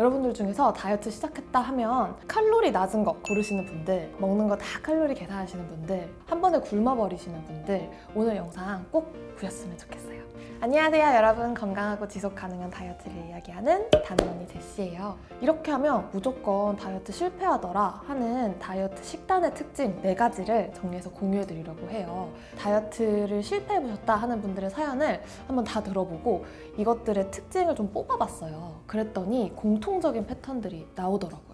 여러분들 중에서 다이어트 시작했다 하면 칼로리 낮은 거 고르시는 분들 먹는 거 다 칼로리 계산하시는 분들 한 번에 굶어버리시는 분들 오늘 영상 꼭 보셨으면 좋겠어요. 안녕하세요 여러분. 건강하고 지속 가능한 다이어트를 이야기하는 단언니 제시예요. 이렇게 하면 무조건 다이어트 실패하더라 하는 다이어트 식단의 특징 네가지를 정리해서 공유해드리려고 해요. 다이어트를 실패해보셨다 하는 분들의 사연을 한번 다 들어보고 이것들의 특징을 좀 뽑아봤어요. 그랬더니 공통적인 패턴들이 나오더라고요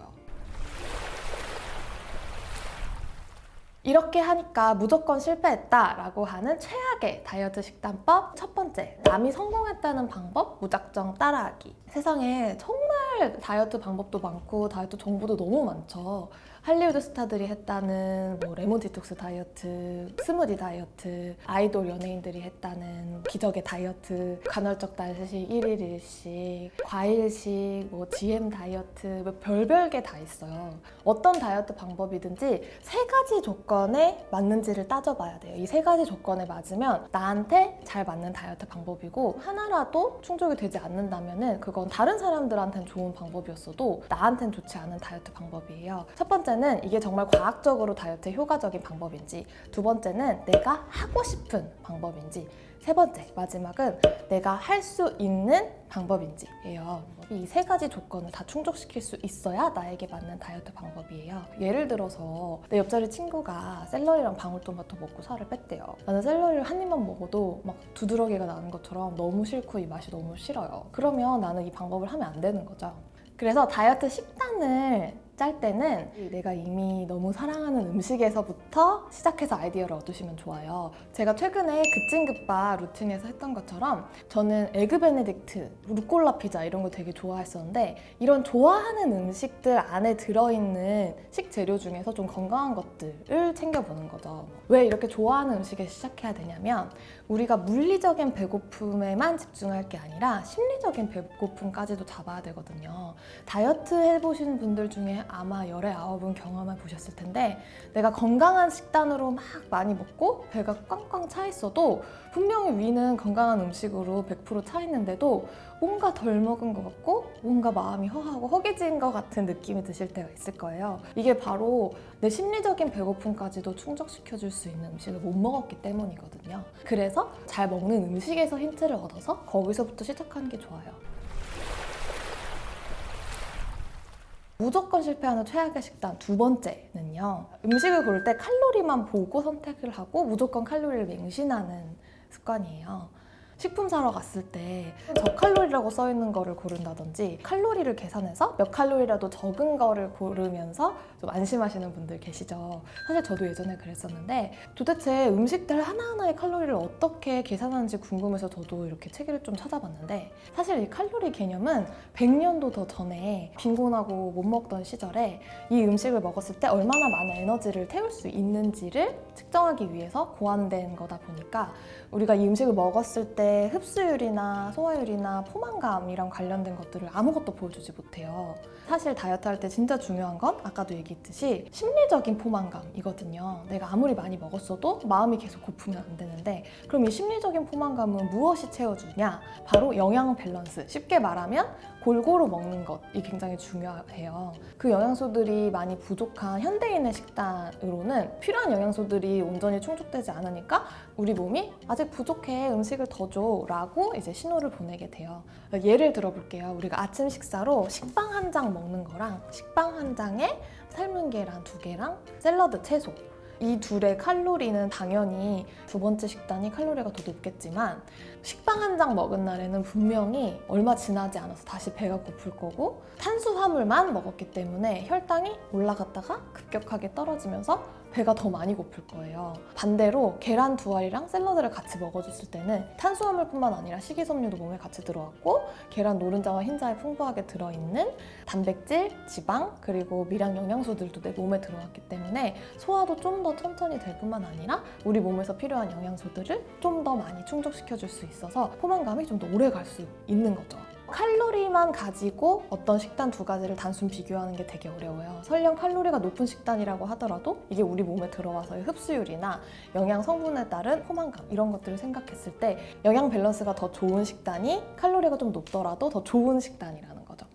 이렇게 하니까 무조건 실패했다라고 하는 최악의 다이어트 식단법 첫 번째, 남이 성공했다는 방법 무작정 따라하기 세상에 정말 다이어트 방법도 많고 다이어트 정보도 너무 많죠 할리우드 스타들이 했다는 뭐 레몬 디톡스 다이어트, 스무디 다이어트, 아이돌 연예인들이 했다는 기적의 다이어트, 간헐적 단식 1일 1식, 과일식, 뭐 GM 다이어트, 뭐 별별 게 다 있어요. 어떤 다이어트 방법이든지 세 가지 조건 에 맞는지를 따져봐야 돼요. 이 세 가지 조건에 맞으면 나한테 잘 맞는 다이어트 방법이고 하나라도 충족이 되지 않는다면 그건 다른 사람들한테는 좋은 방법이었어도 나한테는 좋지 않은 다이어트 방법이에요. 첫 번째는 이게 정말 과학적으로 다이어트에 효과적인 방법인지 두 번째는 내가 하고 싶은 방법인지 세 번째, 마지막은 내가 할 수 있는 방법인지예요. 이 세 가지 조건을 다 충족시킬 수 있어야 나에게 맞는 다이어트 방법이에요. 예를 들어서 내 옆자리 친구가 샐러리랑 방울토마토 먹고 살을 뺐대요. 나는 샐러리를 한 입만 먹어도 막 두드러기가 나는 것처럼 너무 싫고 이 맛이 너무 싫어요. 그러면 나는 이 방법을 하면 안 되는 거죠. 그래서 다이어트 식단을 짤 때는 내가 이미 너무 사랑하는 음식에서부터 시작해서 아이디어를 얻으시면 좋아요. 제가 최근에 급찐급빠 루틴에서 했던 것처럼 저는 egg benedict, 루꼴라 피자 이런 거 되게 좋아했었는데 이런 좋아하는 음식들 안에 들어있는 식재료 중에서 좀 건강한 것들을 챙겨보는 거죠. 왜 이렇게 좋아하는 음식에 시작해야 되냐면 우리가 물리적인 배고픔에만 집중할 게 아니라 심리적인 배고픔까지도 잡아야 되거든요. 다이어트 해보신 분들 중에 아마 열의 아홉은 경험해 보셨을 텐데 내가 건강한 식단으로 막 많이 먹고 배가 꽝꽝 차 있어도 분명히 위는 건강한 음식으로 100%차 있는데도 뭔가 덜 먹은 것 같고 뭔가 마음이 허하고 허기진 것 같은 느낌이 드실 때가 있을 거예요. 이게 바로 내 심리적인 배고픔까지도 충족시켜줄 수 있는 음식을 못 먹었기 때문이거든요. 그래서 잘 먹는 음식에서 힌트를 얻어서 거기서부터 시작하는 게 좋아요. 무조건 실패하는 최악의 식단 두 번째는요. 음식을 고를 때 칼로리만 보고 선택을 하고 무조건 칼로리를 맹신하는 습관이에요. 식품 사러 갔을 때 저칼로리라고 써 있는 거를 고른다든지 칼로리를 계산해서 몇 칼로리라도 적은 거를 고르면서 좀 안심하시는 분들 계시죠. 사실 저도 예전에 그랬었는데 도대체 음식들 하나하나의 칼로리를 어떻게 계산하는지 궁금해서 저도 이렇게 책을 좀 찾아봤는데 사실 이 칼로리 개념은 100년도 더 전에 빈곤하고 못 먹던 시절에 이 음식을 먹었을 때 얼마나 많은 에너지를 태울 수 있는지를 측정하기 위해서 고안된 거다 보니까 우리가 이 음식을 먹었을 때 흡수율이나 소화율이나 포만감이랑 관련된 것들을 아무것도 보여주지 못해요. 사실 다이어트 할 때 진짜 중요한 건 아까도 얘기했듯이 심리적인 포만감이거든요. 내가 아무리 많이 먹었어도 마음이 계속 고프면 안 되는데 그럼 이 심리적인 포만감은 무엇이 채워주냐? 바로 영양 밸런스. 쉽게 말하면 골고루 먹는 것이 굉장히 중요해요. 그 영양소들이 많이 부족한 현대인의 식단으로는 필요한 영양소들이 온전히 충족되지 않으니까 우리 몸이 아직 부족해 음식을 더줘 라고 이제 신호를 보내게 돼요. 예를 들어볼게요. 우리가 아침 식사로 식빵 한 장 먹는 거랑 식빵 한 장에 삶은 계란 두 개랑 샐러드 채소 이 둘의 칼로리는 당연히 두 번째 식단이 칼로리가 더 높겠지만 식빵 한 장 먹은 날에는 분명히 얼마 지나지 않아서 다시 배가 고플 거고 탄수화물만 먹었기 때문에 혈당이 올라갔다가 급격하게 떨어지면서 배가 더 많이 고플 거예요. 반대로 계란 두 알이랑 샐러드를 같이 먹어줬을 때는 탄수화물뿐만 아니라 식이섬유도 몸에 같이 들어왔고 계란 노른자와 흰자에 풍부하게 들어있는 단백질, 지방, 그리고 미량 영양소들도 내 몸에 들어왔기 때문에 소화도 좀 더 천천히 될 뿐만 아니라 우리 몸에서 필요한 영양소들을 좀 더 많이 충족시켜줄 수 있어서 포만감이 좀 더 오래 갈 수 있는 거죠. 칼로리만 가지고 어떤 식단 두 가지를 단순 비교하는 게 되게 어려워요. 설령 칼로리가 높은 식단이라고 하더라도 이게 우리 몸에 들어와서의 흡수율이나 영양 성분에 따른 포만감 이런 것들을 생각했을 때 영양 밸런스가 더 좋은 식단이 칼로리가 좀 높더라도 더 좋은 식단이라는 거죠.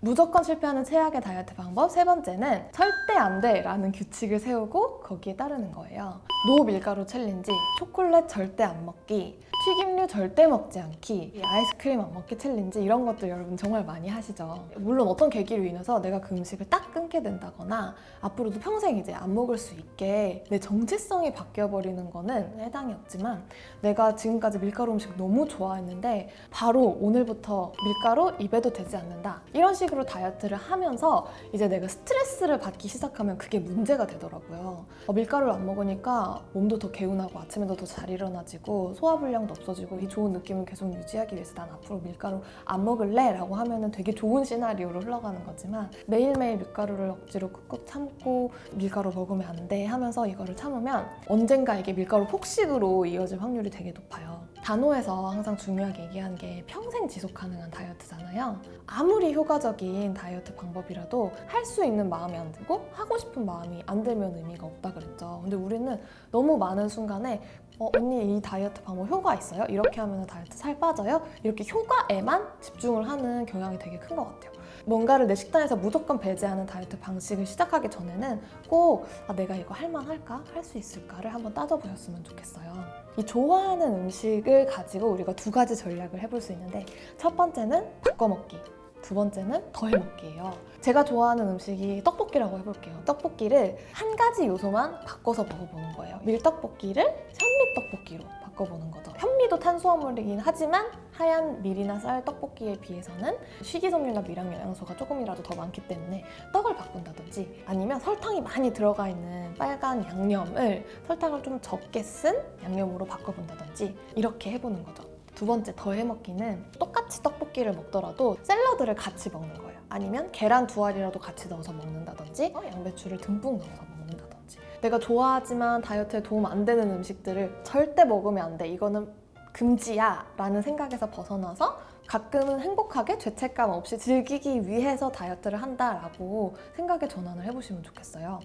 무조건 실패하는 최악의 다이어트 방법 세 번째는 절대 안 돼 라는 규칙을 세우고 거기에 따르는 거예요. no 밀가루 challenge, 초콜릿 절대 안 먹기, 튀김류 절대 먹지 않기, 이 아이스크림 안 먹기 challenge 이런 것들 여러분 정말 많이 하시죠. 물론 어떤 계기로 인해서 내가 그 음식을 딱 끊게 된다거나 앞으로도 평생 이제 안 먹을 수 있게 내 정체성이 바뀌어버리는 거는 해당이 없지만 내가 지금까지 밀가루 음식 너무 좋아했는데 바로 오늘부터 밀가루 입에도 대지 않는다. 이런 식으로 다이어트를 하면서 이제 내가 스트레스를 받기 시작하면 그게 문제가 되더라고요. 어, 밀가루를 안 먹으니까 몸도 더 개운하고 아침에도 더 잘 일어나지고 소화불량도 없어지고 이 좋은 느낌을 계속 유지하기 위해서 난 앞으로 밀가루 안 먹을래 라고 하면 은 되게 좋은 시나리오로 흘러가는 거지만 매일매일 밀가루를 억지로 꾹꾹 참고 밀가루 먹으면 안 돼 하면서 이거를 참으면 언젠가 이게 밀가루 폭식으로 이어질 확률이 되게 높아요. 단호에서 항상 중요하게 얘기하는 게 평생 지속 가능한 다이어트잖아요. 아무리 효과적인 다이어트 방법이라도 할 수 있는 마음이 안 들고 하고 싶은 마음이 안 들면 의미가 없다 그랬죠. 근데 우리는 너무 많은 순간에 어, 언니 이 다이어트 방법 효과 있어요? 이렇게 하면 다이어트 살 빠져요? 이렇게 효과에만 집중을 하는 경향이 되게 큰 것 같아요. 뭔가를 내 식단에서 무조건 배제하는 다이어트 방식을 시작하기 전에는 꼭 아, 내가 이거 할만할까? 할 수 있을까를 한번 따져보셨으면 좋겠어요. 이 좋아하는 음식을 가지고 우리가 두 가지 전략을 해볼 수 있는데 첫 번째는 바꿔먹기. 두 번째는 더해먹기예요. 제가 좋아하는 음식이 떡볶이라고 해볼게요. 떡볶이를 한 가지 요소만 바꿔서 먹어보는 거예요. 밀떡볶이를 현미 떡볶이로 바꿔보는 거죠. 현미도 탄수화물이긴 하지만 하얀 밀이나 쌀 떡볶이에 비해서는 식이섬유나 미량 영양소가 조금이라도 더 많기 때문에 떡을 바꾼다든지 아니면 설탕이 많이 들어가 있는 빨간 양념을 설탕을 좀 적게 쓴 양념으로 바꿔본다든지 이렇게 해보는 거죠. 두 번째 더해먹기는 똑같이 떡볶이를 먹더라도 샐러드를 같이 먹는 거예요. 아니면 계란 두 알이라도 같이 넣어서 먹는다든지 어, 양배추를 듬뿍 넣어서 먹는다든지 내가 좋아하지만 다이어트에 도움 안 되는 음식들을 절대 먹으면 안 돼. 이거는 금지야 라는 생각에서 벗어나서 가끔은 행복하게 죄책감 없이 즐기기 위해서 다이어트를 한다라고 생각의 전환을 해보시면 좋겠어요.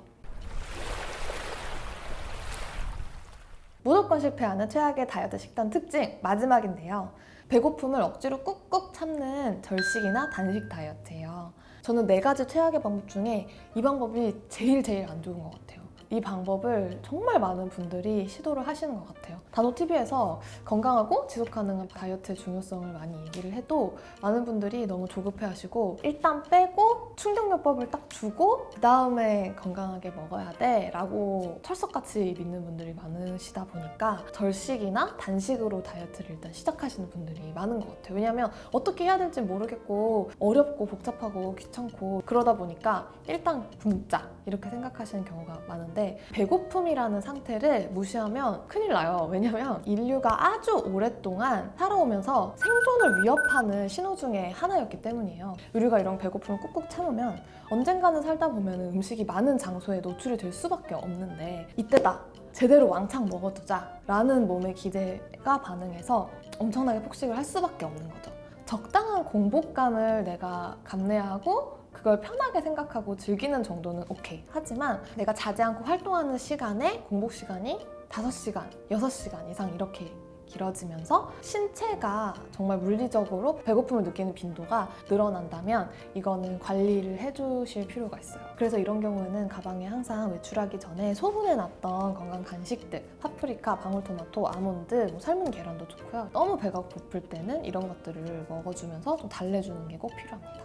무조건 실패하는 최악의 다이어트 식단 특징 마지막인데요. 배고픔을 억지로 꾹꾹 참는 절식이나 단식 다이어트예요. 저는 네 가지 최악의 방법 중에 이 방법이 제일 제일 안 좋은 것 같아요. 이 방법을 정말 많은 분들이 시도를 하시는 것 같아요. 단호TV에서 건강하고 지속 가능한 다이어트의 중요성을 많이 얘기를 해도 많은 분들이 너무 조급해 하시고 일단 빼고 충격요법을 딱 주고 그 다음에 건강하게 먹어야 돼 라고 철석같이 믿는 분들이 많으시다 보니까 절식이나 단식으로 다이어트를 일단 시작하시는 분들이 많은 것 같아요. 왜냐면 어떻게 해야 될지 모르겠고 어렵고 복잡하고 귀찮고 그러다 보니까 일단 굶자 이렇게 생각하시는 경우가 많은 데 배고픔이라는 상태를 무시하면 큰일 나요. 왜냐면 인류가 아주 오랫동안 살아오면서 생존을 위협하는 신호 중에 하나였기 때문이에요. 우리가 이런 배고픔을 꾹꾹 참으면 언젠가는 살다 보면 음식이 많은 장소에 노출이 될 수밖에 없는데 이때다! 제대로 왕창 먹어두자 라는 몸의 기대가 반응해서 엄청나게 폭식을 할 수밖에 없는 거죠. 적당한 공복감을 내가 감내하고 그걸 편하게 생각하고 즐기는 정도는 오케이. 하지만 내가 자지 않고 활동하는 시간에 공복 시간이 5시간, 6시간 이상 이렇게 길어지면서 신체가 정말 물리적으로 배고픔을 느끼는 빈도가 늘어난다면 이거는 관리를 해주실 필요가 있어요. 그래서 이런 경우에는 가방에 항상 외출하기 전에 소분해놨던 건강 간식들 파프리카, 방울토마토, 아몬드, 뭐 삶은 계란도 좋고요. 너무 배가 고플 때는 이런 것들을 먹어주면서 좀 달래주는 게 꼭 필요합니다.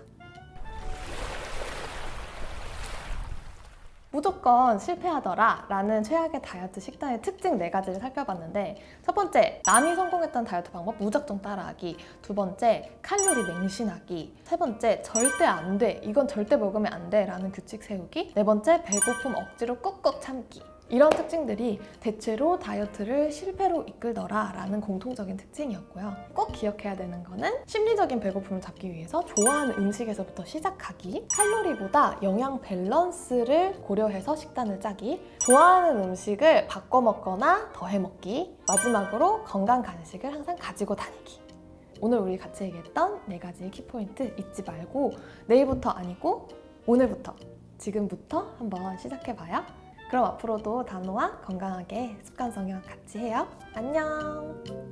무조건 실패하더라 라는 최악의 다이어트 식단의 특징 네가지를 살펴봤는데 첫 번째, 남이 성공했던 다이어트 방법 무작정 따라하기. 두 번째, 칼로리 맹신하기. 세 번째, 절대 안 돼, 이건 절대 먹으면 안 돼 라는 규칙 세우기. 네 번째, 배고픔 억지로 꾹꾹 참기 이런 특징들이 대체로 다이어트를 실패로 이끌더라 라는 공통적인 특징이었고요. 꼭 기억해야 되는 거는 심리적인 배고픔을 잡기 위해서 좋아하는 음식에서부터 시작하기 칼로리보다 영양 밸런스를 고려해서 식단을 짜기 좋아하는 음식을 바꿔 먹거나 더해 먹기 마지막으로 건강 간식을 항상 가지고 다니기 오늘 우리 같이 얘기했던 네 가지 키포인트 잊지 말고 내일부터 아니고 오늘부터 지금부터 한번 시작해봐요. 그럼 앞으로도 단호와 건강하게 습관 성형 같이 해요. 안녕!